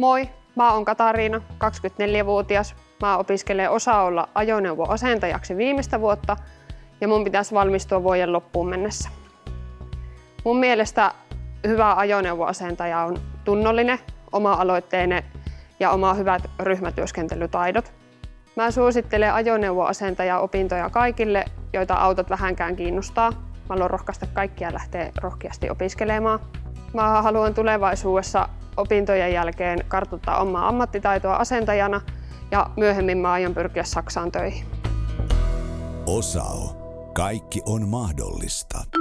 Moi, mä oon Katariina, 24-vuotias. Mä opiskelen osaa olla ajoneuvoasentajaksi viimeistä vuotta ja mun pitäisi valmistua vuoden loppuun mennessä. Mun mielestä hyvä ajoneuvoasentaja on tunnollinen, oma-aloitteinen ja oma hyvät ryhmätyöskentelytaidot. Mä suosittelen ajoneuvoasentaja-opintoja kaikille, joita autot vähänkään kiinnostaa. Mä haluan rohkaista kaikkia lähteä rohkeasti opiskelemaan. Mä haluan tulevaisuudessa opintojen jälkeen kartuttaa omaa ammattitaitoa asentajana ja myöhemmin mä aion pyrkiä Saksaan töihin. Osao. Kaikki on mahdollista.